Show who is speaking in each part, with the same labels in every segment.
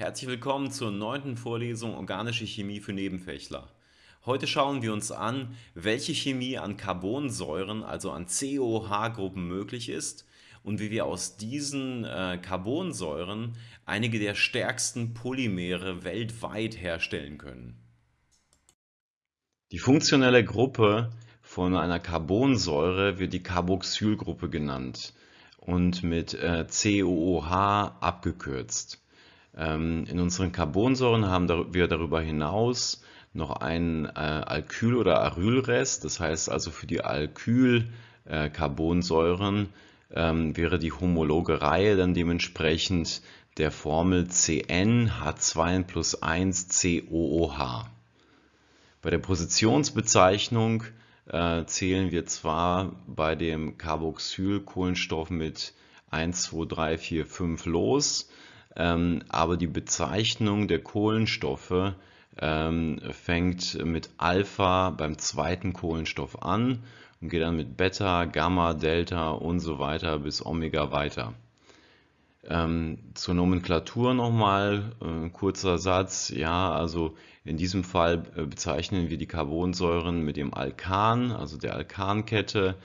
Speaker 1: Herzlich willkommen zur neunten Vorlesung Organische Chemie für Nebenfächler. Heute schauen wir uns an, welche Chemie an Carbonsäuren, also an COH-Gruppen möglich ist und wie wir aus diesen äh, Carbonsäuren einige der stärksten Polymere weltweit herstellen können. Die funktionelle Gruppe von einer Carbonsäure wird die Carboxylgruppe genannt und mit äh, COOH abgekürzt. Ähm, in unseren Carbonsäuren haben wir darüber hinaus noch einen äh, Alkyl- oder Arylrest, das heißt also für die Alkyl-Carbonsäuren äh, ähm, wäre die homologe Reihe dann dementsprechend der Formel CnH2 plus 1 COOH. Bei der Positionsbezeichnung äh, zählen wir zwar bei dem Carboxylkohlenstoff mit 1, 2, 3, 4, 5 los, ähm, aber die Bezeichnung der Kohlenstoffe ähm, fängt mit Alpha beim zweiten Kohlenstoff an und geht dann mit Beta, Gamma, Delta und so weiter bis Omega weiter. Ähm, zur Nomenklatur nochmal, äh, kurzer Satz, ja, also in diesem Fall äh, bezeichnen wir die Carbonsäuren mit dem Alkan, also der Alkankette,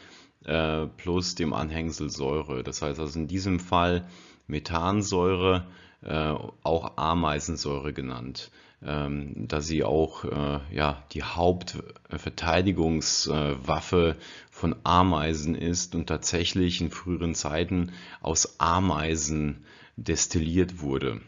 Speaker 1: äh, plus dem Anhängsel Säure. Das heißt also in diesem Fall Methansäure, äh, auch Ameisensäure genannt, ähm, da sie auch äh, ja, die Hauptverteidigungswaffe von Ameisen ist und tatsächlich in früheren Zeiten aus Ameisen destilliert wurde.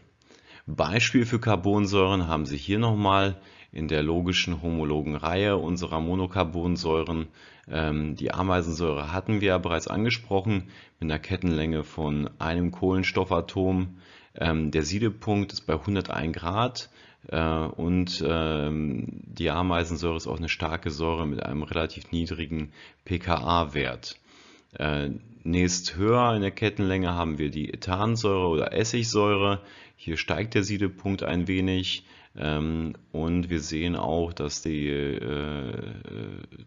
Speaker 1: Beispiel für Carbonsäuren haben Sie hier nochmal in der logischen homologen Reihe unserer Monocarbonsäuren. Ähm, die Ameisensäure hatten wir ja bereits angesprochen mit einer Kettenlänge von einem Kohlenstoffatom. Ähm, der Siedepunkt ist bei 101 Grad äh, und ähm, die Ameisensäure ist auch eine starke Säure mit einem relativ niedrigen pKa-Wert. Äh, nächst höher in der Kettenlänge haben wir die Ethansäure oder Essigsäure. Hier steigt der Siedepunkt ein wenig und wir sehen auch, dass, die, äh,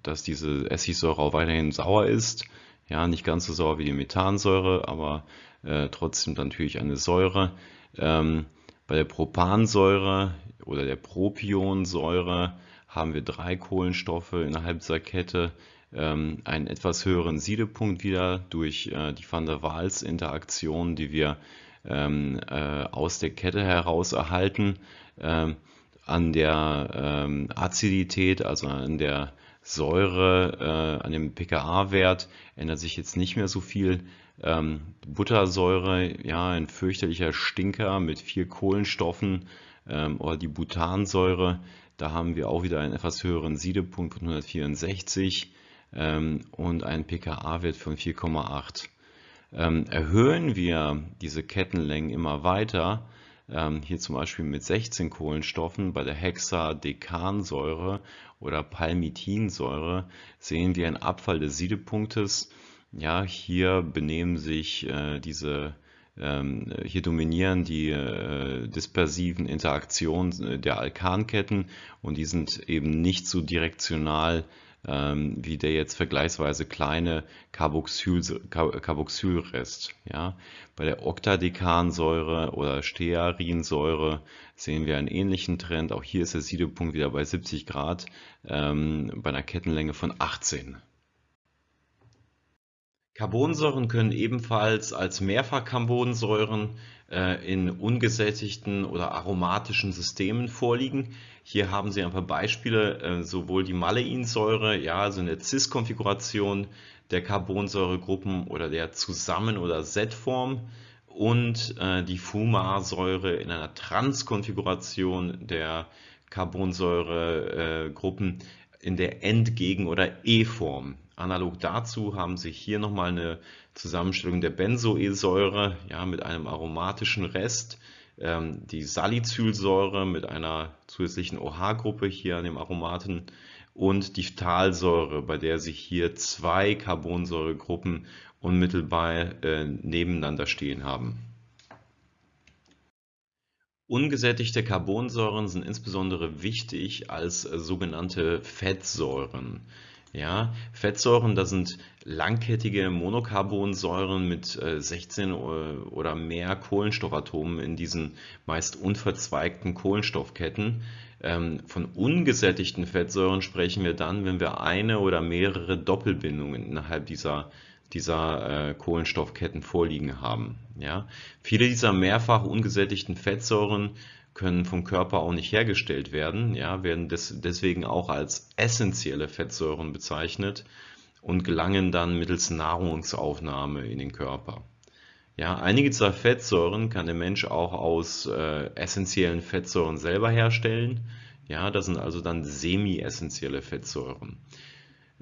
Speaker 1: dass diese Essigsäure auch weiterhin sauer ist. Ja, nicht ganz so sauer wie die Methansäure, aber äh, trotzdem natürlich eine Säure. Ähm, bei der Propansäure oder der Propionsäure haben wir drei Kohlenstoffe innerhalb dieser Kette, ähm, einen etwas höheren Siedepunkt wieder durch äh, die Van der Waals-Interaktion, die wir ähm, äh, aus der Kette heraus erhalten. Ähm, an der ähm, Azidität, also an der Säure, äh, an dem pKa-Wert ändert sich jetzt nicht mehr so viel. Ähm, Buttersäure, ja, ein fürchterlicher Stinker mit vier Kohlenstoffen oder die Butansäure, da haben wir auch wieder einen etwas höheren Siedepunkt von 164 ähm, und einen pKa-Wert von 4,8. Ähm, erhöhen wir diese Kettenlängen immer weiter, hier zum Beispiel mit 16 Kohlenstoffen bei der Hexadekansäure oder Palmitinsäure sehen wir einen Abfall des Siedepunktes. Ja, hier benehmen sich äh, diese ähm, hier dominieren die äh, dispersiven Interaktionen äh, der Alkanketten und die sind eben nicht so direktional ähm, wie der jetzt vergleichsweise kleine Carboxyl, Carboxylrest. Ja. Bei der Oktadekansäure oder Stearinsäure sehen wir einen ähnlichen Trend. Auch hier ist der Siedepunkt wieder bei 70 Grad ähm, bei einer Kettenlänge von 18. Carbonsäuren können ebenfalls als Mehrfachcarbonsäuren in ungesättigten oder aromatischen Systemen vorliegen. Hier haben Sie ein paar Beispiele, äh, sowohl die Maleinsäure, ja, also in der Cis-Konfiguration der Carbonsäuregruppen oder der Zusammen- oder Z-Form und äh, die Fumarsäure in einer Trans-Konfiguration der Carbonsäuregruppen in der Entgegen- oder E-Form. Analog dazu haben Sie hier nochmal eine Zusammenstellung der Benzoesäure ja, mit einem aromatischen Rest, ähm, die Salicylsäure mit einer zusätzlichen OH-Gruppe hier an dem Aromaten und die Phthalsäure, bei der sich hier zwei Carbonsäuregruppen unmittelbar äh, nebeneinander stehen haben. Ungesättigte Carbonsäuren sind insbesondere wichtig als sogenannte Fettsäuren. Ja, Fettsäuren, das sind langkettige Monocarbonsäuren mit 16 äh, oder mehr Kohlenstoffatomen in diesen meist unverzweigten Kohlenstoffketten. Ähm, von ungesättigten Fettsäuren sprechen wir dann, wenn wir eine oder mehrere Doppelbindungen innerhalb dieser, dieser äh, Kohlenstoffketten vorliegen haben. Ja? Viele dieser mehrfach ungesättigten Fettsäuren können vom Körper auch nicht hergestellt werden, ja, werden des, deswegen auch als essentielle Fettsäuren bezeichnet und gelangen dann mittels Nahrungsaufnahme in den Körper. Ja, einige dieser Fettsäuren kann der Mensch auch aus äh, essentiellen Fettsäuren selber herstellen. Ja, das sind also dann semi-essentielle Fettsäuren.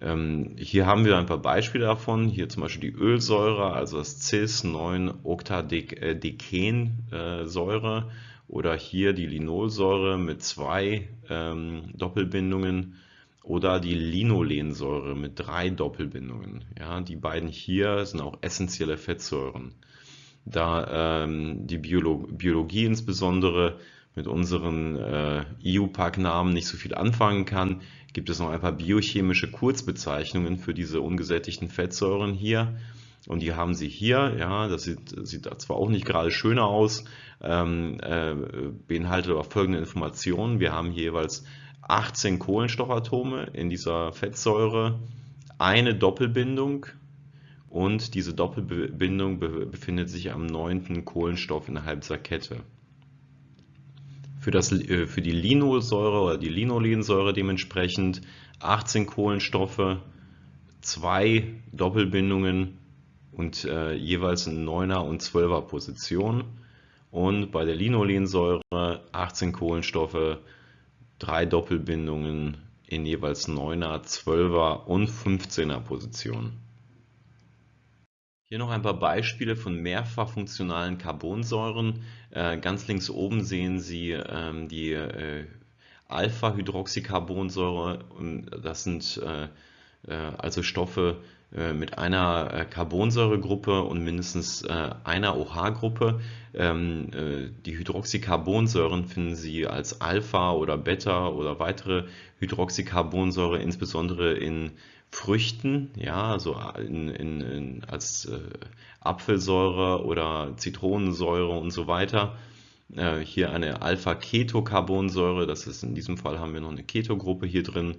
Speaker 1: Ähm, hier haben wir ein paar Beispiele davon. Hier zum Beispiel die Ölsäure, also das Cis-9-Octadecensäure. Oder hier die Linolsäure mit zwei ähm, Doppelbindungen oder die Linolensäure mit drei Doppelbindungen. Ja, die beiden hier sind auch essentielle Fettsäuren. Da ähm, die Biolo Biologie insbesondere mit unseren äh, EU-Pack-Namen nicht so viel anfangen kann, gibt es noch ein paar biochemische Kurzbezeichnungen für diese ungesättigten Fettsäuren hier. Und die haben sie hier, ja, das sieht, sieht zwar auch nicht gerade schöner aus, ähm, äh, beinhaltet aber folgende Informationen. Wir haben hier jeweils 18 Kohlenstoffatome in dieser Fettsäure, eine Doppelbindung und diese Doppelbindung befindet sich am neunten Kohlenstoff innerhalb dieser Kette. Für, das, äh, für die Linolsäure oder die Linolensäure dementsprechend 18 Kohlenstoffe, zwei Doppelbindungen und äh, jeweils in 9er und 12er Position. Und bei der Linolensäure 18 Kohlenstoffe, drei Doppelbindungen in jeweils 9er, 12er und 15er Position. Hier noch ein paar Beispiele von mehrfach funktionalen Carbonsäuren. Äh, ganz links oben sehen Sie ähm, die äh, Alpha-Hydroxycarbonsäure. Das sind äh, also Stoffe, mit einer äh, Carbonsäuregruppe und mindestens äh, einer OH-Gruppe. Ähm, die Hydroxycarbonsäuren finden Sie als Alpha oder Beta oder weitere Hydroxycarbonsäure insbesondere in Früchten, ja, also in, in, in, als äh, Apfelsäure oder Zitronensäure und so weiter. Äh, hier eine Alpha-Ketocarbonsäure, das ist in diesem Fall haben wir noch eine Ketogruppe hier drin.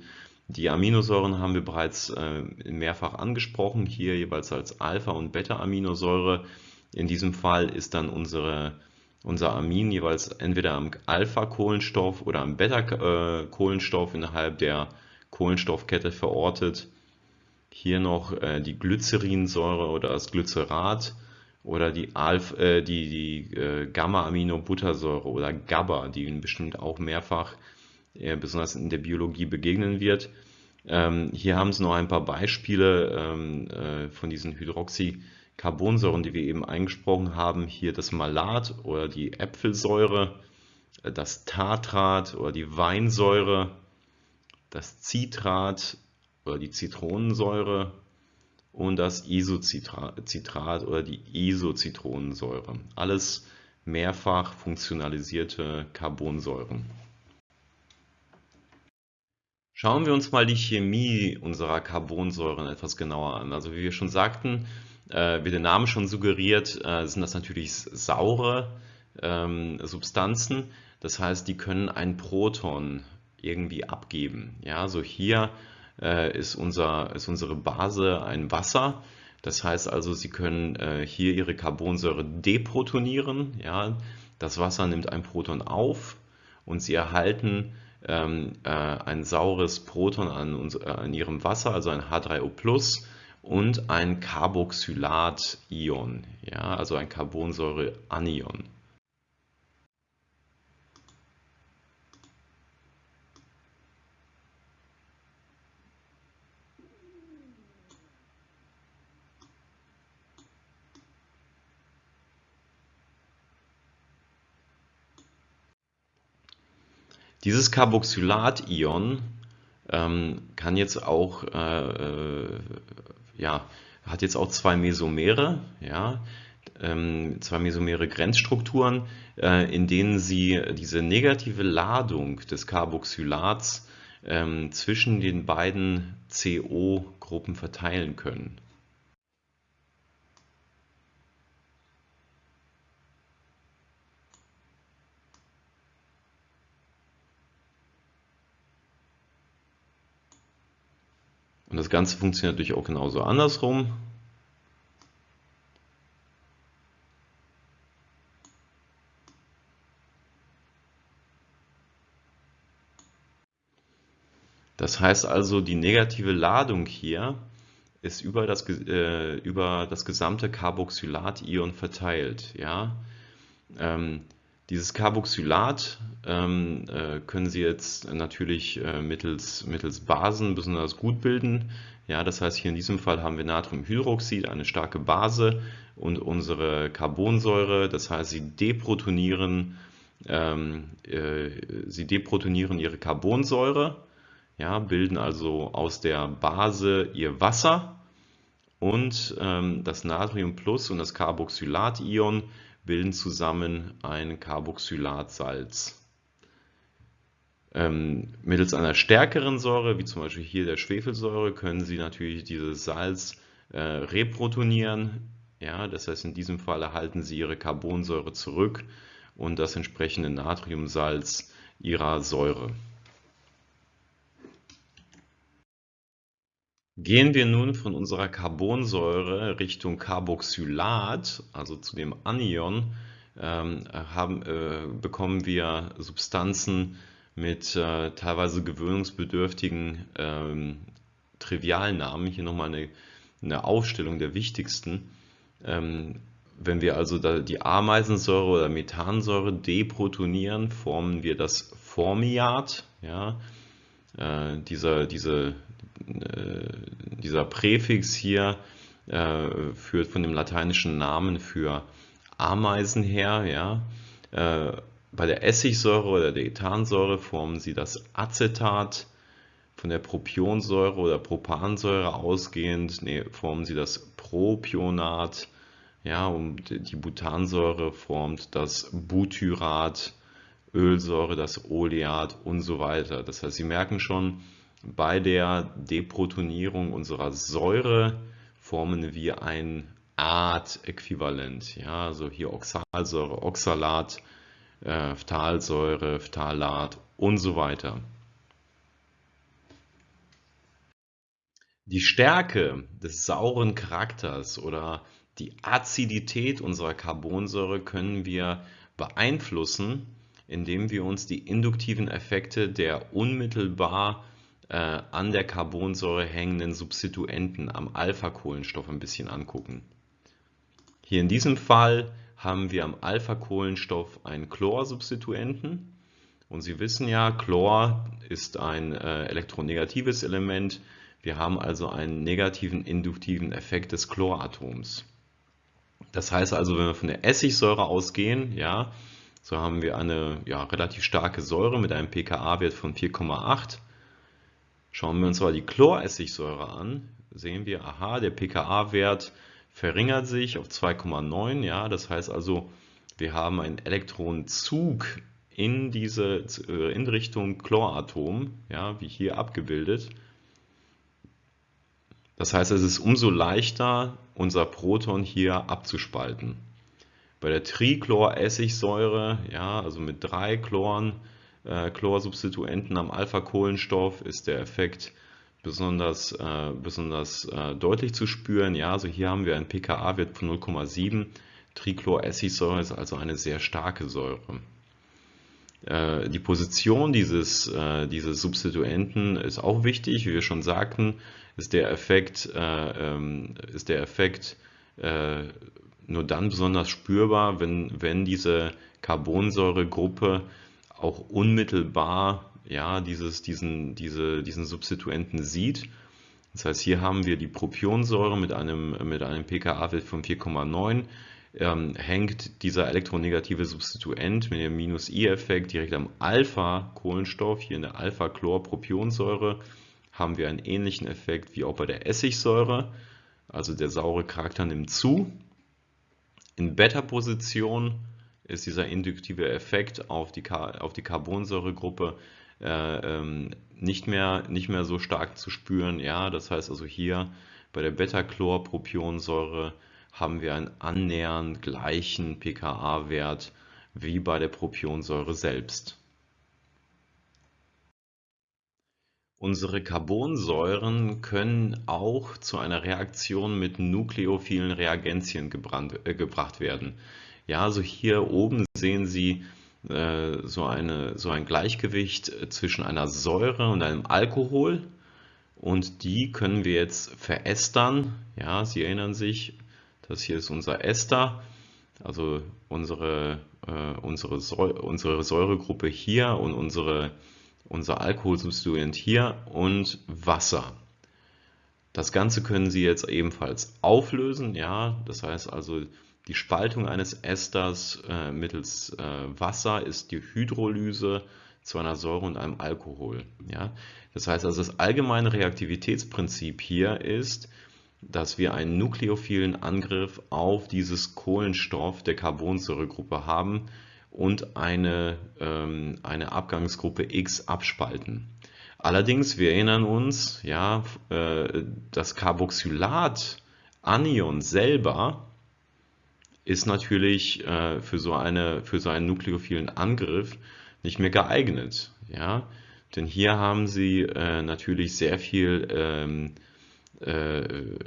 Speaker 1: Die Aminosäuren haben wir bereits äh, mehrfach angesprochen, hier jeweils als Alpha- und Beta-Aminosäure. In diesem Fall ist dann unsere, unser Amin jeweils entweder am Alpha-Kohlenstoff oder am Beta-Kohlenstoff innerhalb der Kohlenstoffkette verortet. Hier noch äh, die Glycerinsäure oder das Glycerat oder die, äh, die, die äh, Gamma-Aminobuttersäure oder GABA, die bestimmt auch mehrfach besonders in der Biologie begegnen wird. Ähm, hier haben Sie noch ein paar Beispiele ähm, äh, von diesen Hydroxycarbonsäuren, die wir eben eingesprochen haben. Hier das Malat oder die Äpfelsäure, äh, das Tartrat oder die Weinsäure, das Citrat oder die Zitronensäure und das Isocitrat oder die Isozitronensäure. Alles mehrfach funktionalisierte Carbonsäuren. Schauen wir uns mal die Chemie unserer Carbonsäuren etwas genauer an. Also wie wir schon sagten, äh, wie der Name schon suggeriert, äh, sind das natürlich saure ähm, Substanzen. Das heißt, die können ein Proton irgendwie abgeben. Ja, so hier äh, ist, unser, ist unsere Base ein Wasser. Das heißt also, Sie können hier Ihre Carbonsäure deprotonieren. Ja, das Wasser nimmt ein Proton auf und Sie erhalten ähm, äh, ein saures Proton an, äh, an ihrem Wasser, also ein H3O+, und ein Carboxylat-Ion, ja, also ein Carbonsäure-Anion. Dieses Carboxylat-Ion ähm, kann jetzt auch, äh, äh, ja, hat jetzt auch zwei Mesomere, ja, ähm, zwei mesomere Grenzstrukturen, äh, in denen sie diese negative Ladung des Carboxylats ähm, zwischen den beiden CO-Gruppen verteilen können. Und das Ganze funktioniert natürlich auch genauso andersrum. Das heißt also, die negative Ladung hier ist über das, äh, über das gesamte Carboxylat-Ion verteilt. Ja? Ähm, dieses Carboxylat ähm, äh, können Sie jetzt natürlich äh, mittels, mittels Basen besonders gut bilden. Ja, das heißt, hier in diesem Fall haben wir Natriumhydroxid, eine starke Base und unsere Carbonsäure, das heißt, sie deprotonieren, ähm, äh, sie deprotonieren ihre Carbonsäure ja, bilden also aus der Base ihr Wasser und ähm, das Natrium Plus und das Carboxylat-Ion bilden zusammen ein Carboxylatsalz. Ähm, mittels einer stärkeren Säure, wie zum Beispiel hier der Schwefelsäure, können Sie natürlich dieses Salz äh, reprotonieren. Ja, das heißt, in diesem Fall erhalten Sie Ihre Carbonsäure zurück und das entsprechende Natriumsalz Ihrer Säure. Gehen wir nun von unserer Carbonsäure Richtung Carboxylat, also zu dem Anion, ähm, haben, äh, bekommen wir Substanzen mit äh, teilweise gewöhnungsbedürftigen ähm, Trivialnamen. Hier nochmal eine, eine Aufstellung der wichtigsten. Ähm, wenn wir also die Ameisensäure oder Methansäure deprotonieren, formen wir das Formiat. Ja? Äh, dieser, diese, dieser Präfix hier äh, führt von dem lateinischen Namen für Ameisen her. Ja? Äh, bei der Essigsäure oder der Ethansäure formen sie das Acetat. Von der Propionsäure oder Propansäure ausgehend nee, formen sie das Propionat. Ja, und die Butansäure formt das Butyrat, Ölsäure das Oleat und so weiter. Das heißt, Sie merken schon, bei der Deprotonierung unserer Säure formen wir ein Art-Äquivalent. Ja, also hier Oxalsäure, Oxalat, äh, Phthalsäure, Phthalat und so weiter. Die Stärke des sauren Charakters oder die Azidität unserer Carbonsäure können wir beeinflussen, indem wir uns die induktiven Effekte der unmittelbar äh, an der Carbonsäure hängenden Substituenten am Alpha-Kohlenstoff ein bisschen angucken. Hier in diesem Fall haben wir am Alpha-Kohlenstoff einen Chlorsubstituenten. Und Sie wissen ja, Chlor ist ein äh, elektronegatives Element. Wir haben also einen negativen induktiven Effekt des Chloratoms. Das heißt also, wenn wir von der Essigsäure ausgehen, ja, so haben wir eine ja, relativ starke Säure mit einem pKa-Wert von 4,8 Schauen wir uns mal die Chloressigsäure an, sehen wir, aha, der pKa-Wert verringert sich auf 2,9. Ja, das heißt also, wir haben einen Elektronenzug in diese äh, in Richtung Chloratom, ja, wie hier abgebildet. Das heißt, es ist umso leichter, unser Proton hier abzuspalten. Bei der Trichloressigsäure, ja, also mit drei Chloren, äh, Chlorsubstituenten am Alpha-Kohlenstoff ist der Effekt besonders, äh, besonders äh, deutlich zu spüren. Ja, also hier haben wir einen pKa-Wert von 0,7. Trichloressigsäure ist also eine sehr starke Säure. Äh, die Position dieses, äh, dieses Substituenten ist auch wichtig, wie wir schon sagten, ist der Effekt, äh, ähm, ist der Effekt nur dann besonders spürbar, wenn, wenn diese Carbonsäuregruppe auch unmittelbar ja, dieses, diesen, diese, diesen Substituenten sieht. Das heißt, hier haben wir die Propionsäure mit einem, mit einem pKa-Wert von 4,9. Ähm, hängt dieser elektronegative Substituent mit dem Minus-I-Effekt direkt am Alpha-Kohlenstoff, hier in der Alpha-Chlor-Propionsäure, haben wir einen ähnlichen Effekt wie auch bei der Essigsäure. Also der saure Charakter nimmt zu. In Beta-Position ist dieser induktive Effekt auf die, auf die Carbonsäuregruppe äh, ähm, nicht mehr, nicht mehr so stark zu spüren. Ja, das heißt also hier bei der Beta-Chlorpropionsäure haben wir einen annähernd gleichen pKa-Wert wie bei der Propionsäure selbst. Unsere Carbonsäuren können auch zu einer Reaktion mit nukleophilen Reagenzien gebrannt, äh, gebracht werden. Ja, also hier oben sehen Sie äh, so, eine, so ein Gleichgewicht zwischen einer Säure und einem Alkohol und die können wir jetzt verästern. Ja, Sie erinnern sich, das hier ist unser Ester, also unsere, äh, unsere, Säure, unsere Säuregruppe hier und unsere unser Alkoholsubstituent hier und Wasser. Das Ganze können Sie jetzt ebenfalls auflösen, ja, das heißt also die Spaltung eines Esters äh, mittels äh, Wasser ist die Hydrolyse zu einer Säure und einem Alkohol. Ja? Das heißt also, das allgemeine Reaktivitätsprinzip hier ist, dass wir einen nukleophilen Angriff auf dieses Kohlenstoff der Carbonsäuregruppe haben, und eine, ähm, eine Abgangsgruppe X abspalten. Allerdings, wir erinnern uns, ja, äh, das Carboxylat-Anion selber ist natürlich äh, für, so eine, für so einen nukleophilen Angriff nicht mehr geeignet. Ja? Denn hier haben Sie äh, natürlich sehr viel ähm, äh,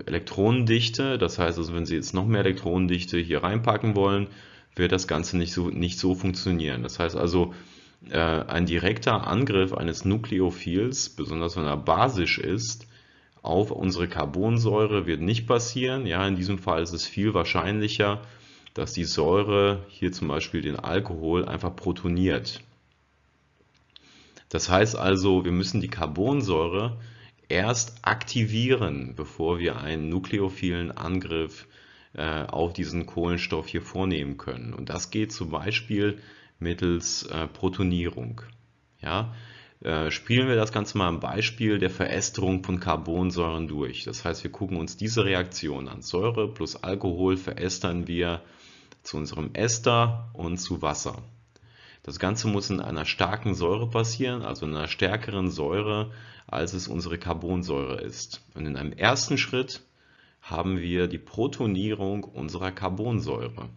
Speaker 1: Elektronendichte. Das heißt also, wenn Sie jetzt noch mehr Elektronendichte hier reinpacken wollen, wird das Ganze nicht so, nicht so funktionieren. Das heißt also, äh, ein direkter Angriff eines Nukleophils, besonders wenn er basisch ist, auf unsere Carbonsäure wird nicht passieren. Ja, in diesem Fall ist es viel wahrscheinlicher, dass die Säure, hier zum Beispiel den Alkohol, einfach protoniert. Das heißt also, wir müssen die Carbonsäure erst aktivieren, bevor wir einen nukleophilen Angriff äh, auf diesen Kohlenstoff hier vornehmen können. Und das geht zum Beispiel mittels äh, Protonierung. Ja? Äh, spielen wir das Ganze mal am Beispiel der Verästerung von Carbonsäuren durch. Das heißt, wir gucken uns diese Reaktion an. Säure plus Alkohol verästern wir zu unserem Ester und zu Wasser. Das Ganze muss in einer starken Säure passieren, also in einer stärkeren Säure, als es unsere Carbonsäure ist. Und in einem ersten Schritt haben wir die Protonierung unserer Carbonsäure.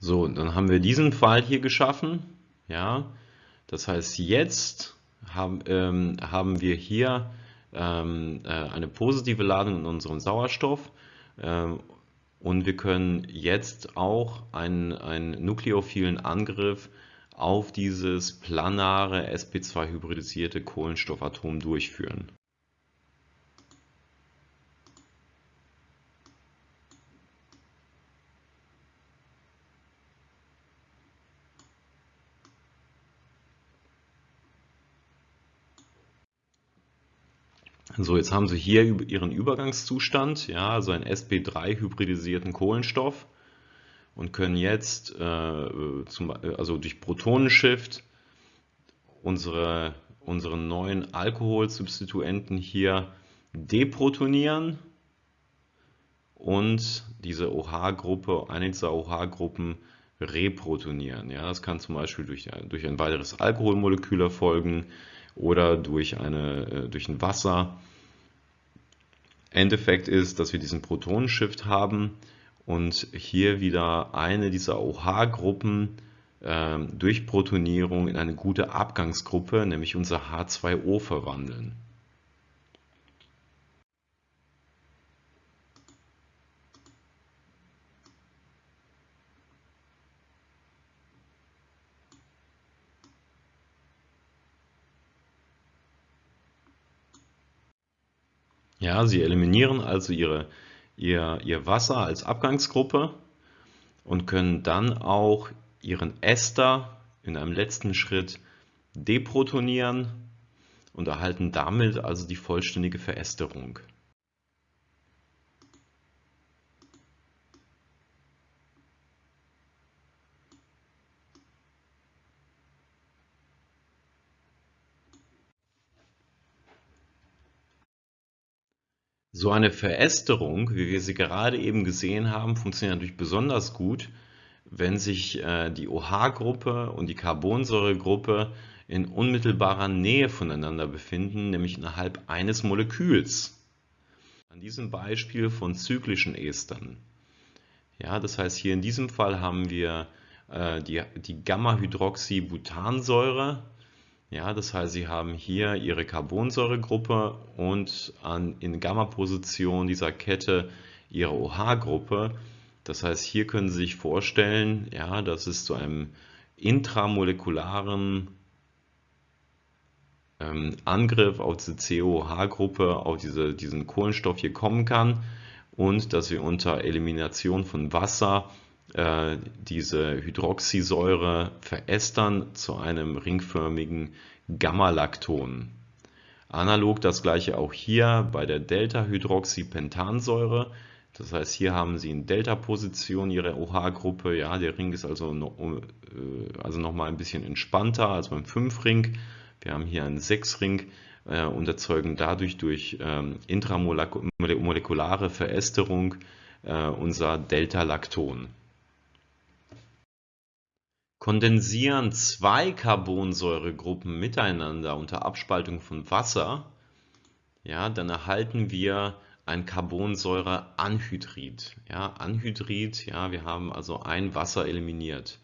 Speaker 1: So, dann haben wir diesen Pfeil hier geschaffen. Ja, das heißt, jetzt haben, ähm, haben wir hier ähm, äh, eine positive Ladung in unserem Sauerstoff ähm, und wir können jetzt auch einen, einen nukleophilen Angriff auf dieses planare sp2-hybridisierte Kohlenstoffatom durchführen. So, jetzt haben Sie hier Ihren Übergangszustand, ja, also einen sp3-hybridisierten Kohlenstoff und können jetzt äh, zum, also durch Protonenshift unsere, unseren neuen Alkoholsubstituenten hier deprotonieren und diese OH-Gruppe, eine dieser OH-Gruppen reprotonieren. Ja, das kann zum Beispiel durch, durch ein weiteres Alkoholmolekül erfolgen oder durch, eine, äh, durch ein Wasser. Endeffekt ist, dass wir diesen Protonenshift haben und hier wieder eine dieser OH-Gruppen äh, durch Protonierung in eine gute Abgangsgruppe, nämlich unser H2O, verwandeln. Ja, sie eliminieren also ihre, ihr, ihr Wasser als Abgangsgruppe und können dann auch ihren Ester in einem letzten Schritt deprotonieren und erhalten damit also die vollständige Verästerung. So eine Verästerung, wie wir sie gerade eben gesehen haben, funktioniert natürlich besonders gut, wenn sich äh, die OH-Gruppe und die Carbonsäuregruppe in unmittelbarer Nähe voneinander befinden, nämlich innerhalb eines Moleküls. An diesem Beispiel von zyklischen Estern. Ja, das heißt, hier in diesem Fall haben wir äh, die, die Gamma-Hydroxybutansäure. Ja, das heißt, Sie haben hier Ihre Carbonsäuregruppe und an, in Gamma-Position dieser Kette Ihre OH-Gruppe. Das heißt, hier können Sie sich vorstellen, ja, dass es zu einem intramolekularen ähm, Angriff auf diese COH-Gruppe, auf diese, diesen Kohlenstoff hier kommen kann und dass wir unter Elimination von Wasser äh, diese Hydroxysäure verästern zu einem ringförmigen Gamma-Lacton. Analog das gleiche auch hier bei der Delta-Hydroxypentansäure. Das heißt, hier haben Sie in Delta-Position Ihre OH-Gruppe. Ja, der Ring ist also, äh, also noch mal ein bisschen entspannter als beim 5-Ring. Wir haben hier einen 6-Ring äh, und erzeugen dadurch durch ähm, intramolekulare Verästerung äh, unser Delta-Lacton. Kondensieren zwei Carbonsäuregruppen miteinander unter Abspaltung von Wasser, ja, dann erhalten wir ein Carbonsäureanhydrid. Ja, Anhydrid, ja, wir haben also ein Wasser eliminiert.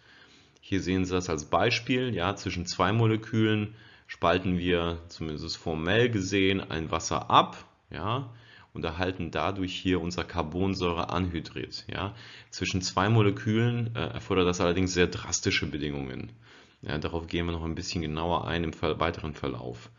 Speaker 1: Hier sehen Sie das als Beispiel, ja, zwischen zwei Molekülen spalten wir zumindest formell gesehen ein Wasser ab, ja, und erhalten dadurch hier unser Carbonsäureanhydrid. Ja. Zwischen zwei Molekülen äh, erfordert das allerdings sehr drastische Bedingungen. Ja, darauf gehen wir noch ein bisschen genauer ein im weiteren Verlauf.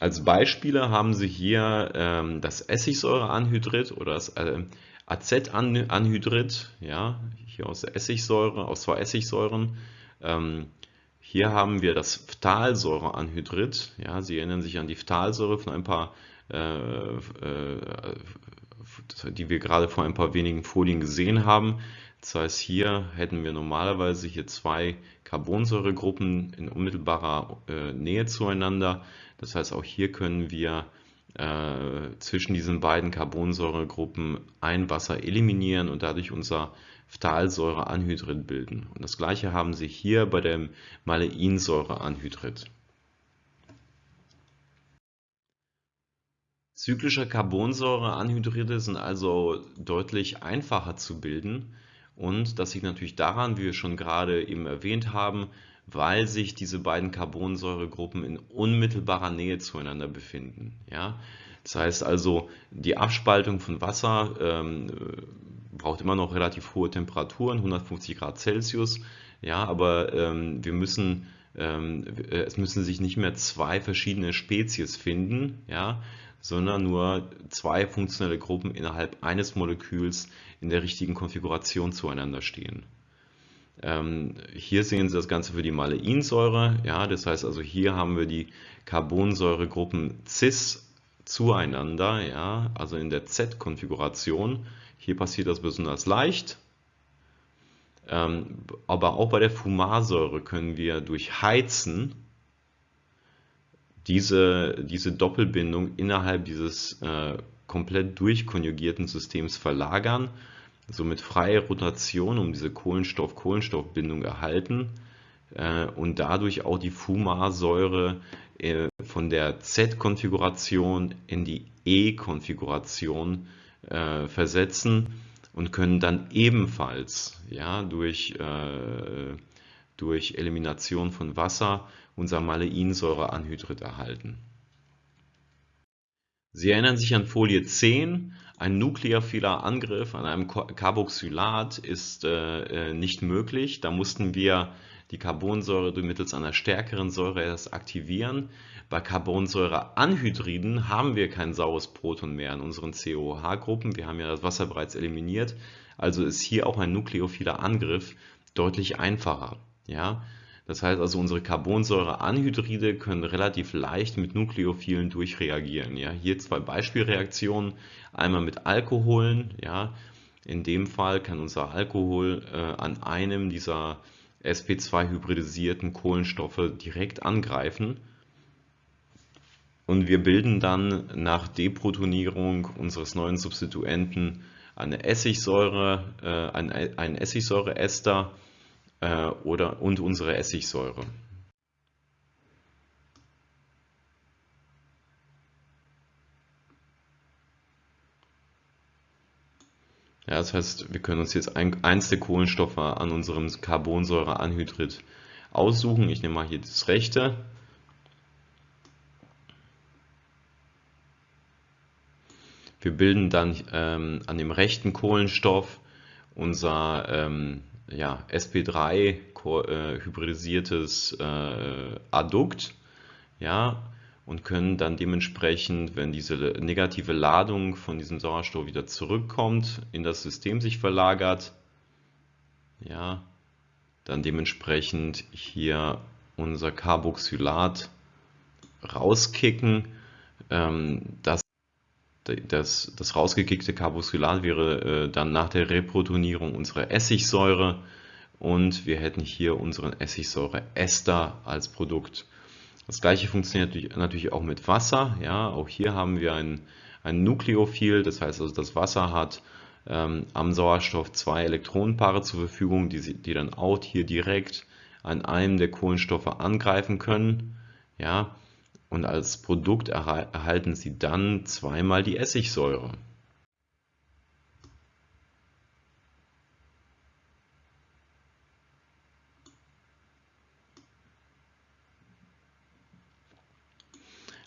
Speaker 1: Als Beispiele haben Sie hier ähm, das Essigsäureanhydrid oder das äh, Acetanhydrid, ja, hier aus Essigsäure, aus zwei Essigsäuren. Ähm, hier haben wir das Phthalsäureanhydrid. Ja, Sie erinnern sich an die Phthalsäure von ein paar, die wir gerade vor ein paar wenigen Folien gesehen haben. Das heißt, hier hätten wir normalerweise hier zwei Carbonsäuregruppen in unmittelbarer äh, Nähe zueinander. Das heißt, auch hier können wir äh, zwischen diesen beiden Carbonsäuregruppen ein Wasser eliminieren und dadurch unser Phthalsäureanhydrid bilden. Und das gleiche haben Sie hier bei dem Maleinsäureanhydrid. Zyklische Carbonsäureanhydride sind also deutlich einfacher zu bilden und das liegt natürlich daran, wie wir schon gerade eben erwähnt haben, weil sich diese beiden Carbonsäuregruppen in unmittelbarer Nähe zueinander befinden. Ja? Das heißt also, die Abspaltung von Wasser ähm, braucht immer noch relativ hohe Temperaturen, 150 Grad Celsius, ja, aber ähm, wir müssen, ähm, es müssen sich nicht mehr zwei verschiedene Spezies finden, ja, sondern nur zwei funktionelle Gruppen innerhalb eines Moleküls in der richtigen Konfiguration zueinander stehen. Ähm, hier sehen Sie das Ganze für die Maleinsäure. Ja, das heißt also, hier haben wir die Carbonsäuregruppen cis zueinander, ja, also in der Z-Konfiguration. Hier passiert das besonders leicht. Ähm, aber auch bei der Fumarsäure können wir durch Heizen diese, diese Doppelbindung innerhalb dieses äh, komplett durchkonjugierten Systems verlagern somit freie Rotation um diese Kohlenstoff-Kohlenstoff-Bindung erhalten äh, und dadurch auch die Fumarsäure äh, von der Z-Konfiguration in die E-Konfiguration äh, versetzen und können dann ebenfalls ja, durch, äh, durch Elimination von Wasser unser Maleinsäureanhydrid erhalten. Sie erinnern sich an Folie 10. Ein nukleophiler Angriff an einem Carboxylat ist äh, äh, nicht möglich. Da mussten wir die Carbonsäure mittels einer stärkeren Säure erst aktivieren. Bei Carbonsäureanhydriden haben wir kein saures Proton mehr in unseren COH-Gruppen. Wir haben ja das Wasser bereits eliminiert. Also ist hier auch ein nukleophiler Angriff deutlich einfacher. Ja? Das heißt also, unsere Carbonsäureanhydride können relativ leicht mit Nukleophilen durchreagieren. Ja, hier zwei Beispielreaktionen, einmal mit Alkoholen. Ja, in dem Fall kann unser Alkohol äh, an einem dieser sp2-hybridisierten Kohlenstoffe direkt angreifen. und wir bilden dann nach Deprotonierung unseres neuen Substituenten eine Essigsäure, äh, ein, ein Essigsäureester äh, oder, und unsere Essigsäure. Ja, das heißt, wir können uns jetzt ein, eins der Kohlenstoffe an unserem Carbonsäureanhydrid aussuchen. Ich nehme mal hier das rechte. Wir bilden dann ähm, an dem rechten Kohlenstoff unser ähm, ja, sp3 äh, hybridisiertes äh, Addukt. Ja, und können dann dementsprechend, wenn diese negative Ladung von diesem Sauerstoff wieder zurückkommt, in das System sich verlagert, ja, dann dementsprechend hier unser Carboxylat rauskicken. Ähm, das, das, das rausgekickte Carboxylat wäre äh, dann nach der Reprotonierung unsere Essigsäure und wir hätten hier unseren Essigsäureester als Produkt. Das gleiche funktioniert natürlich auch mit Wasser. Ja, auch hier haben wir ein, ein Nukleophil, das heißt also das Wasser hat ähm, am Sauerstoff zwei Elektronenpaare zur Verfügung, die, die dann auch hier direkt an einem der Kohlenstoffe angreifen können. Ja, und als Produkt erhalten sie dann zweimal die Essigsäure.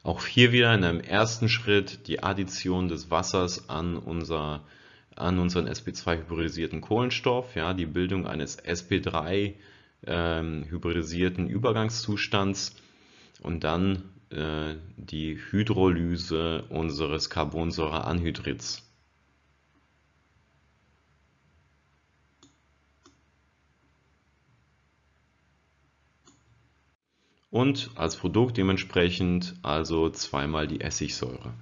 Speaker 1: Auch hier wieder in einem ersten Schritt die Addition des Wassers an, unser, an unseren sp2-hybridisierten Kohlenstoff, ja, die Bildung eines sp3 ähm, Übergangszustands und dann äh, die Hydrolyse unseres Carbonsäureanhydrids. und als Produkt dementsprechend also zweimal die Essigsäure.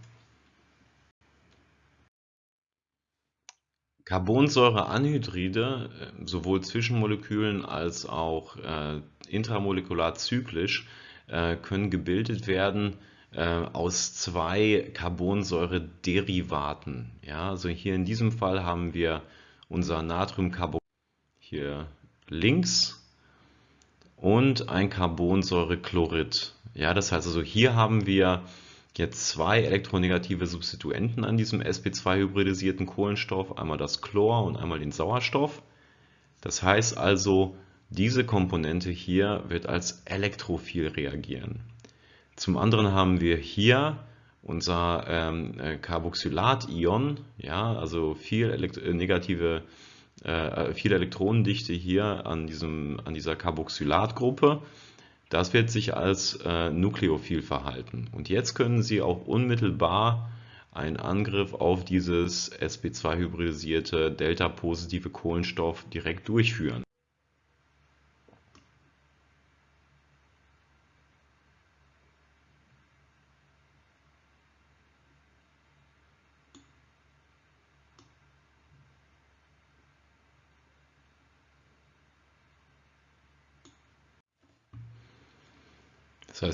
Speaker 1: Carbonsäureanhydride, äh, sowohl zwischen Molekülen als auch äh, intramolekular zyklisch, äh, können gebildet werden äh, aus zwei Carbonsäurederivaten. Ja, also hier in diesem Fall haben wir unser Natriumcarbon hier links und ein Carbonsäurechlorid. Ja, das heißt also, hier haben wir jetzt zwei elektronegative Substituenten an diesem sp2-hybridisierten Kohlenstoff, einmal das Chlor und einmal den Sauerstoff. Das heißt also, diese Komponente hier wird als elektrophil reagieren. Zum anderen haben wir hier unser ähm, äh, Carboxylat-Ion, ja, also viel äh, negative äh, viel Elektronendichte hier an, diesem, an dieser Carboxylatgruppe. Das wird sich als äh, Nukleophil verhalten. Und jetzt können Sie auch unmittelbar einen Angriff auf dieses sp2-hybridisierte delta-positive Kohlenstoff direkt durchführen.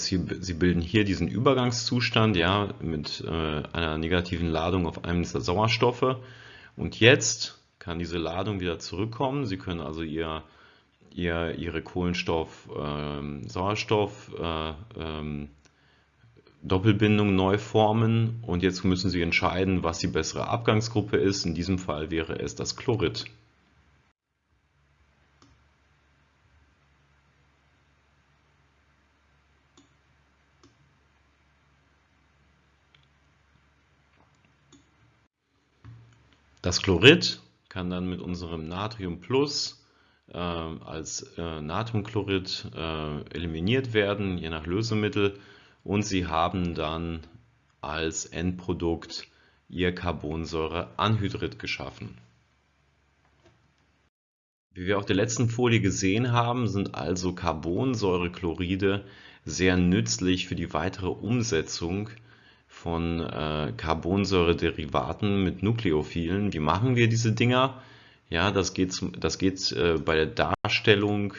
Speaker 1: Sie, Sie bilden hier diesen Übergangszustand ja, mit äh, einer negativen Ladung auf einem dieser Sauerstoffe. Und jetzt kann diese Ladung wieder zurückkommen. Sie können also ihr, ihr, Ihre Kohlenstoff-Sauerstoff ähm, äh, ähm, neu formen. Und jetzt müssen Sie entscheiden, was die bessere Abgangsgruppe ist. In diesem Fall wäre es das Chlorid. Das Chlorid kann dann mit unserem Natrium Plus äh, als äh, Natriumchlorid äh, eliminiert werden, je nach Lösemittel. Und Sie haben dann als Endprodukt Ihr Carbonsäureanhydrid geschaffen. Wie wir auf der letzten Folie gesehen haben, sind also Carbonsäurechloride sehr nützlich für die weitere Umsetzung von äh, Carbonsäurederivaten mit Nukleophilen. Wie machen wir diese Dinger? Ja, das geht, das geht äh, bei der Darstellung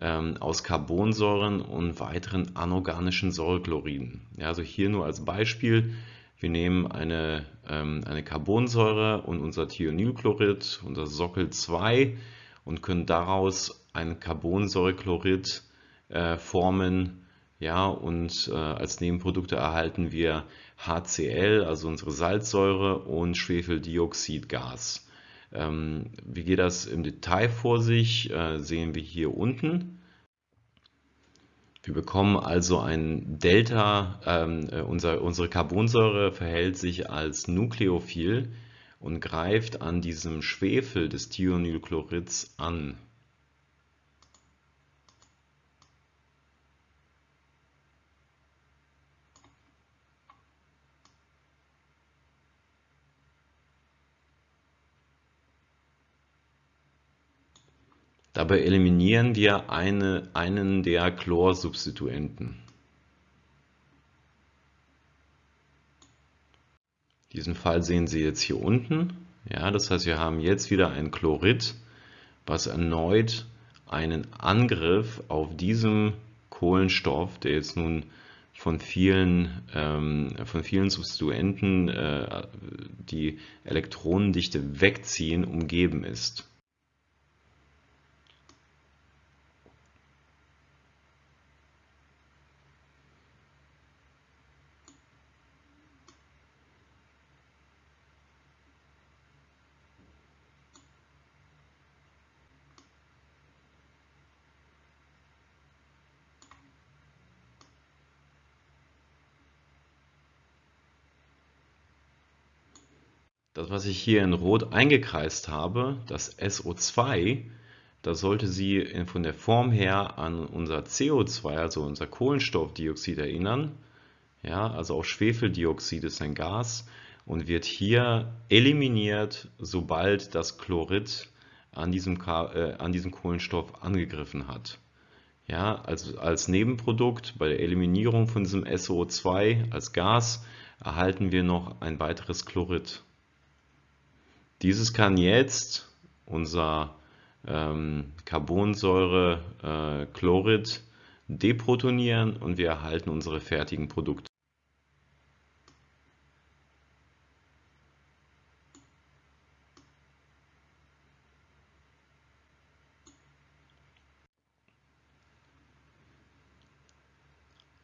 Speaker 1: ähm, aus Carbonsäuren und weiteren anorganischen Säurechloriden. Ja, also hier nur als Beispiel, wir nehmen eine, ähm, eine Carbonsäure und unser Thionylchlorid, unser Sockel 2 und können daraus ein Carbonsäurechlorid äh, formen. Ja, und äh, als Nebenprodukte erhalten wir HCl, also unsere Salzsäure und Schwefeldioxidgas. Ähm, wie geht das im Detail vor sich, äh, sehen wir hier unten. Wir bekommen also ein Delta, ähm, äh, unser, unsere Carbonsäure verhält sich als Nukleophil und greift an diesem Schwefel des Thionylchlorids an. Dabei eliminieren wir eine, einen der Chlorsubstituenten. Diesen Fall sehen Sie jetzt hier unten. Ja, das heißt, wir haben jetzt wieder ein Chlorid, was erneut einen Angriff auf diesem Kohlenstoff, der jetzt nun von vielen, ähm, von vielen Substituenten äh, die Elektronendichte wegziehen, umgeben ist. Was ich hier in Rot eingekreist habe, das SO2, das sollte Sie von der Form her an unser CO2, also unser Kohlenstoffdioxid erinnern. Ja, also auch Schwefeldioxid ist ein Gas und wird hier eliminiert, sobald das Chlorid an diesem, äh, an diesem Kohlenstoff angegriffen hat. Ja, also als Nebenprodukt bei der Eliminierung von diesem SO2 als Gas erhalten wir noch ein weiteres Chlorid. Dieses kann jetzt unser ähm, Carbonsäure äh, deprotonieren und wir erhalten unsere fertigen Produkte.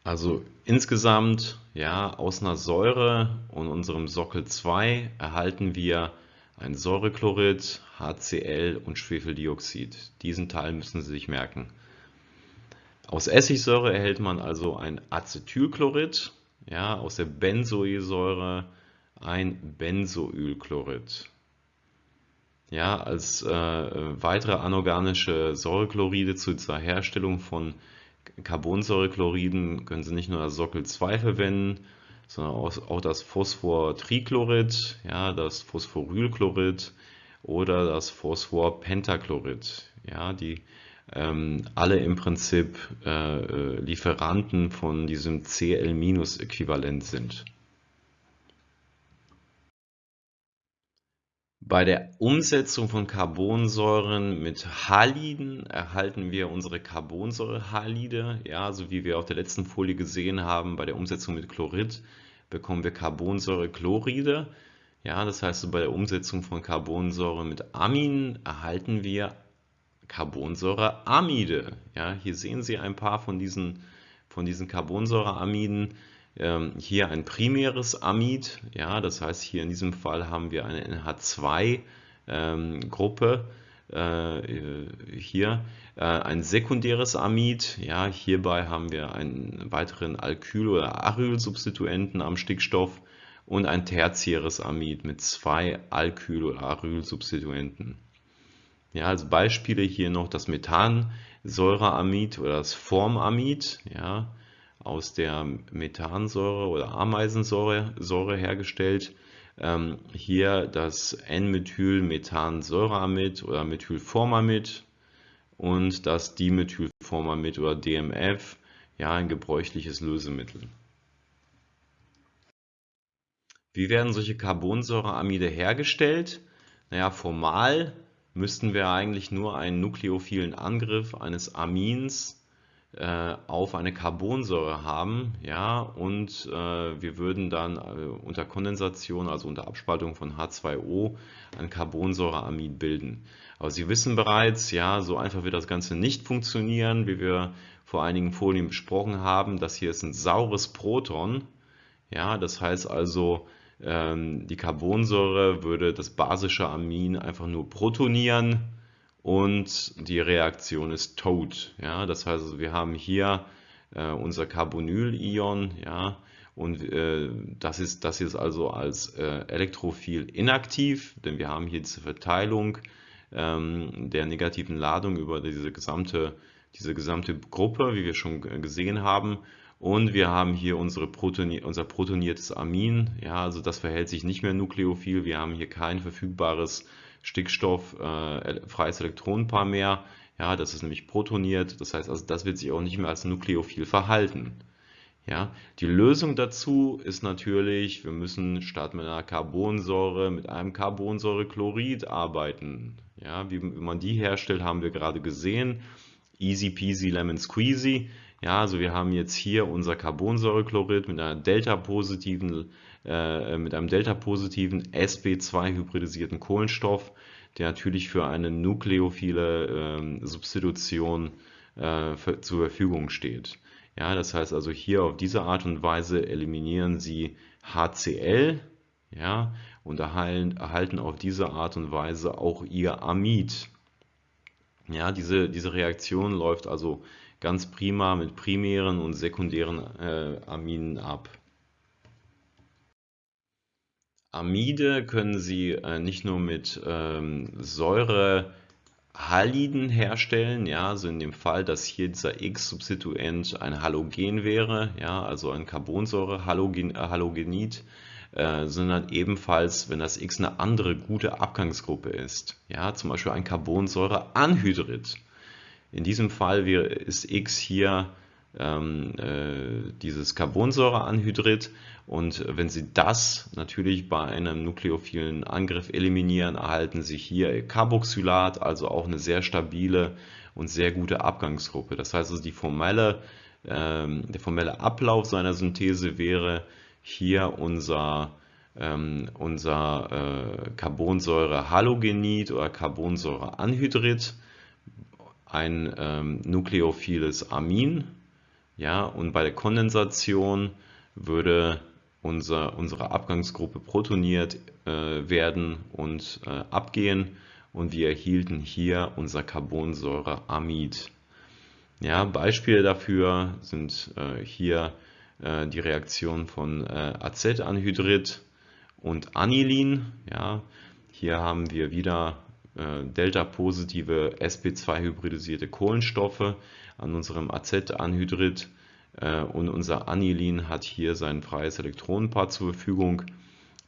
Speaker 1: Also insgesamt, ja, aus einer Säure und unserem Sockel 2 erhalten wir ein Säurechlorid, HCl und Schwefeldioxid. Diesen Teil müssen Sie sich merken. Aus Essigsäure erhält man also ein Acetylchlorid, ja, aus der Benzoesäure ein Benzoylchlorid. Ja, als äh, weitere anorganische Säurechloride zur Herstellung von Carbonsäurechloriden können Sie nicht nur das Sockel 2 verwenden, sondern auch das Phosphortrichlorid, ja, das Phosphorylchlorid oder das Phosphorpentachlorid, ja, die ähm, alle im Prinzip äh, Lieferanten von diesem Cl-Äquivalent sind. Bei der Umsetzung von Carbonsäuren mit Haliden erhalten wir unsere Carbonsäurehalide. Ja, so wie wir auf der letzten Folie gesehen haben, bei der Umsetzung mit Chlorid bekommen wir Carbonsäurechloride. Ja, das heißt, bei der Umsetzung von Carbonsäure mit Amin erhalten wir Carbonsäureamide. Ja, hier sehen Sie ein paar von diesen, von diesen Carbonsäureamiden. Ähm, hier ein primäres Amid, ja, das heißt hier in diesem Fall haben wir eine NH2-Gruppe, ähm, äh, hier äh, ein sekundäres Amid, ja, hierbei haben wir einen weiteren Alkyl- oder Arylsubstituenten am Stickstoff und ein tertiäres Amid mit zwei Alkyl- oder Arylsubstituenten. Ja, als Beispiele hier noch das Methansäureamid oder das Formamid, ja, aus der Methansäure oder Ameisensäure Säure hergestellt. Ähm, hier das N-Methylmethansäureamid oder Methylformamid und das Dimethylformamid oder DMF, ja ein gebräuchliches Lösemittel. Wie werden solche Carbonsäureamide hergestellt? Naja, formal müssten wir eigentlich nur einen nukleophilen Angriff eines Amins auf eine Carbonsäure haben, ja, und äh, wir würden dann äh, unter Kondensation, also unter Abspaltung von H2O, ein Carbonsäureamid bilden. Aber Sie wissen bereits, ja, so einfach wird das Ganze nicht funktionieren, wie wir vor einigen Folien besprochen haben. Das hier ist ein saures Proton, ja, das heißt also, ähm, die Carbonsäure würde das basische Amin einfach nur protonieren und die Reaktion ist tot. Ja? Das heißt, wir haben hier äh, unser Carbonyl-Ion ja? und äh, das, ist, das ist also als äh, elektrophil inaktiv, denn wir haben hier diese Verteilung ähm, der negativen Ladung über diese gesamte, diese gesamte Gruppe, wie wir schon gesehen haben. Und wir haben hier unsere Protoni unser protoniertes Amin. Ja, also das verhält sich nicht mehr nukleophil. Wir haben hier kein verfügbares Stickstoff äh, freies Elektronenpaar mehr. Ja, das ist nämlich protoniert. Das heißt also, das wird sich auch nicht mehr als nukleophil verhalten. Ja, die Lösung dazu ist natürlich, wir müssen statt mit einer Carbonsäure mit einem Carbonsäurechlorid arbeiten. Ja, wie, wie man die herstellt, haben wir gerade gesehen. Easy peasy lemon squeezy. Ja, also wir haben jetzt hier unser Carbonsäurechlorid mit einer delta-positiven äh, mit einem delta-positiven sp2-hybridisierten Kohlenstoff, der natürlich für eine nukleophile äh, Substitution äh, für, zur Verfügung steht. Ja, das heißt also hier auf diese Art und Weise eliminieren Sie HCl ja, und erhalten, erhalten auf diese Art und Weise auch Ihr Amid. Ja, diese, diese Reaktion läuft also ganz prima mit primären und sekundären äh, Aminen ab. Amide können Sie äh, nicht nur mit ähm, Säurehaliden herstellen, ja, also in dem Fall, dass hier dieser X-Substituent ein Halogen wäre, ja, also ein Carbonsäure-Halogenid, äh, sondern ebenfalls, wenn das X eine andere gute Abgangsgruppe ist, ja, zum Beispiel ein Carbonsäure-Anhydrid. In diesem Fall ist X hier ähm, äh, dieses Carbonsäureanhydrid und wenn Sie das natürlich bei einem nukleophilen Angriff eliminieren, erhalten Sie hier Carboxylat, also auch eine sehr stabile und sehr gute Abgangsgruppe. Das heißt also, die formelle, ähm, der formelle Ablauf seiner Synthese wäre hier unser ähm, unser äh, Carbonsäure-Halogenid oder Carbonsäureanhydrid, ein ähm, nukleophiles Amin ja, und bei der Kondensation würde unser, unsere Abgangsgruppe protoniert äh, werden und äh, abgehen und wir erhielten hier unser Carbonsäureamid. Ja, Beispiele dafür sind äh, hier äh, die Reaktion von äh, Acetanhydrid und Anilin. Ja, hier haben wir wieder äh, delta-positive sp2-hybridisierte Kohlenstoffe an unserem Acetanhydrid äh, und unser Anilin hat hier sein freies Elektronenpaar zur Verfügung.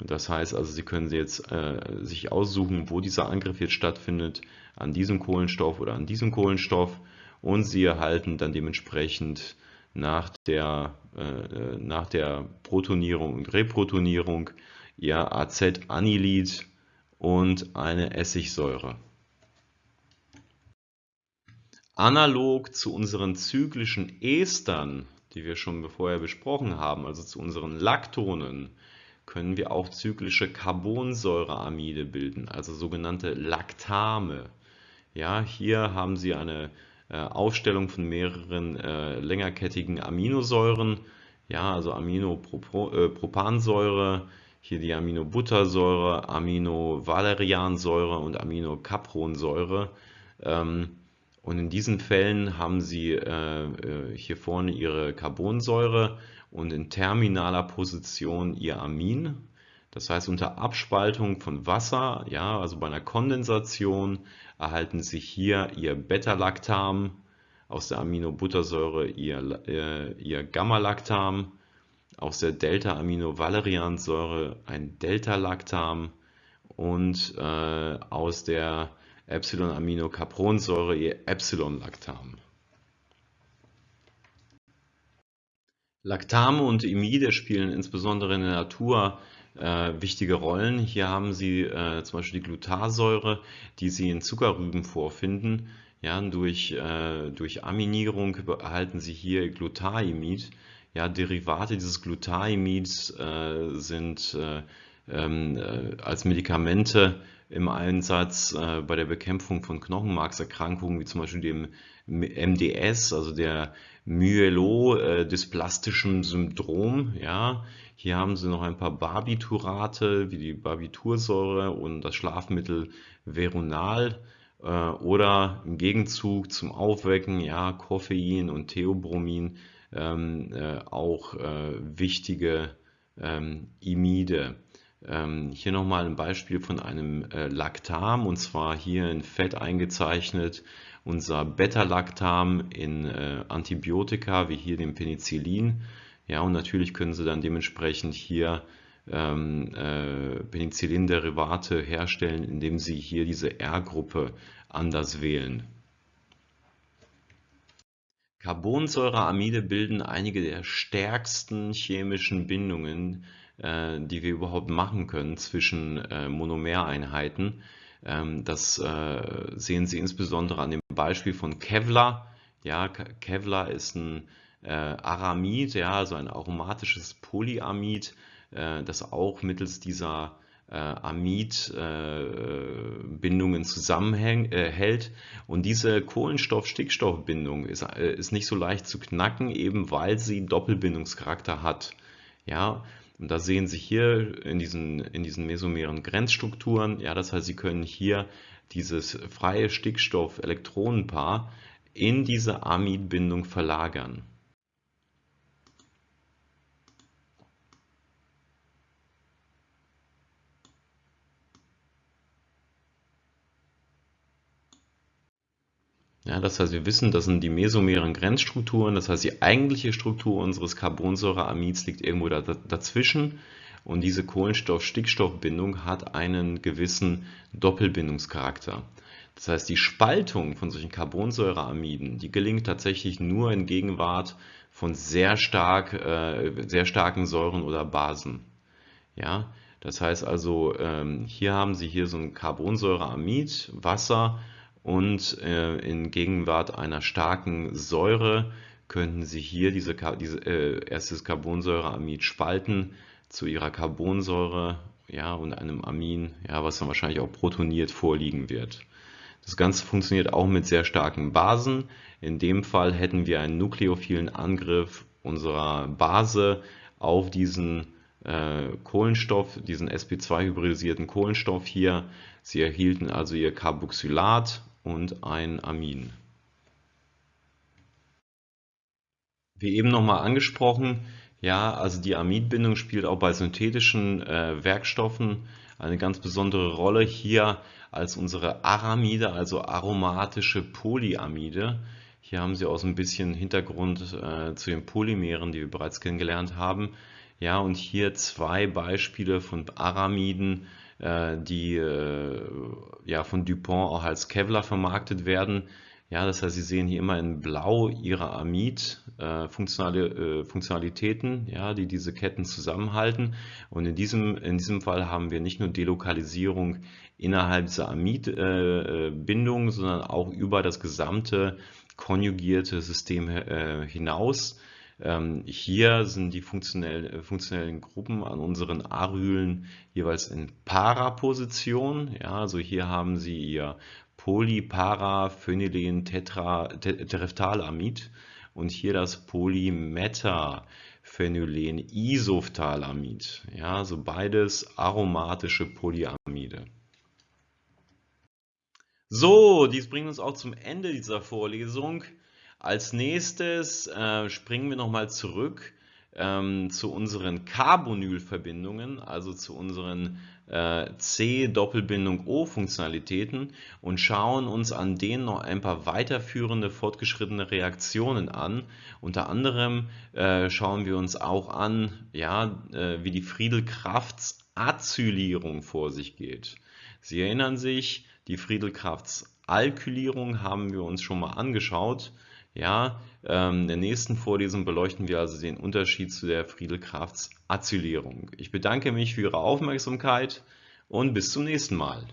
Speaker 1: Das heißt also, Sie können jetzt äh, sich aussuchen, wo dieser Angriff jetzt stattfindet, an diesem Kohlenstoff oder an diesem Kohlenstoff und Sie erhalten dann dementsprechend nach der, äh, nach der Protonierung und Reprotonierung Ihr Acetanilid und eine Essigsäure. Analog zu unseren zyklischen Estern, die wir schon vorher besprochen haben, also zu unseren Laktonen, können wir auch zyklische Carbonsäureamide bilden, also sogenannte Laktame. Ja, hier haben Sie eine äh, Aufstellung von mehreren äh, längerkettigen Aminosäuren, ja, also Aminopropansäure, äh, hier die Aminobuttersäure, Aminovaleriansäure und Aminocapronsäure. Ähm, und in diesen Fällen haben Sie äh, äh, hier vorne Ihre Carbonsäure und in terminaler Position Ihr Amin. Das heißt, unter Abspaltung von Wasser, ja, also bei einer Kondensation, erhalten Sie hier Ihr Beta-Lactam, aus der Aminobuttersäure Ihr, äh, ihr Gamma-Lactam, aus der Delta-Aminovaleriansäure ein Delta-Lactam und äh, aus der Epsilon-Aminocapronsäure ihr Epsilon-Lactam. Lactame und Imide spielen insbesondere in der Natur äh, wichtige Rollen. Hier haben Sie äh, zum Beispiel die Glutarsäure, die Sie in Zuckerrüben vorfinden. Ja, durch, äh, durch Aminierung erhalten Sie hier Glutaimid. Ja, Derivate dieses Glutaimids äh, sind äh, ähm, äh, als Medikamente im Einsatz äh, bei der Bekämpfung von Knochenmarkserkrankungen, wie zum Beispiel dem MDS, also der Myelodysplastische Syndrom. Ja, hier haben Sie noch ein paar Barbiturate, wie die Barbitursäure und das Schlafmittel Veronal äh, oder im Gegenzug zum Aufwecken, ja, Koffein und Theobromin, ähm, äh, auch äh, wichtige ähm, Imide. Ähm, hier nochmal ein Beispiel von einem äh, Lactam und zwar hier in Fett eingezeichnet unser Beta-Lactam in äh, Antibiotika wie hier dem Penicillin. Ja, und natürlich können Sie dann dementsprechend hier ähm, äh, Penicillin-Derivate herstellen, indem Sie hier diese R-Gruppe anders wählen. Carbonsäureamide bilden einige der stärksten chemischen Bindungen, äh, die wir überhaupt machen können zwischen äh, Monomereinheiten. Ähm, das äh, sehen Sie insbesondere an dem Beispiel von Kevlar. Ja, Kevlar ist ein Aramid, ja, also ein aromatisches Polyamid, das auch mittels dieser Amid-Bindungen zusammenhält. Und diese Kohlenstoff-Stickstoff-Bindung ist, ist nicht so leicht zu knacken, eben weil sie Doppelbindungscharakter hat. Ja, und da sehen Sie hier in diesen, in diesen mesomeren Grenzstrukturen, ja, das heißt, Sie können hier dieses freie Stickstoff-Elektronenpaar in diese Amidbindung verlagern. Ja, das heißt, wir wissen, das sind die mesomeren Grenzstrukturen. Das heißt, die eigentliche Struktur unseres Carbonsäureamids liegt irgendwo da, dazwischen. Und diese Kohlenstoff-Stickstoff-Bindung hat einen gewissen Doppelbindungscharakter. Das heißt, die Spaltung von solchen Carbonsäureamiden, die gelingt tatsächlich nur in Gegenwart von sehr, stark, äh, sehr starken Säuren oder Basen. Ja, das heißt also, ähm, hier haben Sie hier so ein Carbonsäureamid, Wasser, und äh, in Gegenwart einer starken Säure könnten Sie hier diese, diese äh, erstes Carbonsäureamid spalten zu ihrer Carbonsäure ja, und einem Amin, ja, was dann wahrscheinlich auch protoniert vorliegen wird. Das Ganze funktioniert auch mit sehr starken Basen. In dem Fall hätten wir einen nukleophilen Angriff unserer Base auf diesen äh, Kohlenstoff, diesen sp2-hybridisierten Kohlenstoff hier. Sie erhielten also ihr Carboxylat und ein Amin. Wie eben nochmal angesprochen, ja, also die Amidbindung spielt auch bei synthetischen äh, Werkstoffen eine ganz besondere Rolle. Hier als unsere Aramide, also aromatische Polyamide. Hier haben Sie auch so ein bisschen Hintergrund äh, zu den Polymeren, die wir bereits kennengelernt haben. Ja, und hier zwei Beispiele von Aramiden, die äh, ja, von Dupont auch als Kevlar vermarktet werden. Ja, das heißt, Sie sehen hier immer in Blau Ihre Amid-Funktionalitäten, äh, ja, die diese Ketten zusammenhalten. Und in diesem, in diesem Fall haben wir nicht nur Delokalisierung innerhalb dieser Amid-Bindung, sondern auch über das gesamte konjugierte System hinaus. Ähm, hier sind die funktionell, äh, funktionellen Gruppen an unseren Arylen jeweils in Para-Position. Ja, also hier haben Sie Ihr Polyparaphenylen Terephthalamid und hier das Polymetaphenylen Isophthalamid. Ja, also beides aromatische Polyamide. So, dies bringt uns auch zum Ende dieser Vorlesung. Als nächstes äh, springen wir nochmal zurück ähm, zu unseren Carbonylverbindungen, also zu unseren äh, C-Doppelbindung-O-Funktionalitäten und schauen uns an denen noch ein paar weiterführende fortgeschrittene Reaktionen an. Unter anderem äh, schauen wir uns auch an, ja, äh, wie die Friedel-Crafts Acylierung vor sich geht. Sie erinnern sich, die Friedel-Crafts Alkylierung haben wir uns schon mal angeschaut Ja, ähm, in der nächsten Vorlesung beleuchten wir also den Unterschied zu der Friedel-Crafts Acylierung. Ich bedanke mich für Ihre Aufmerksamkeit und bis zum nächsten Mal.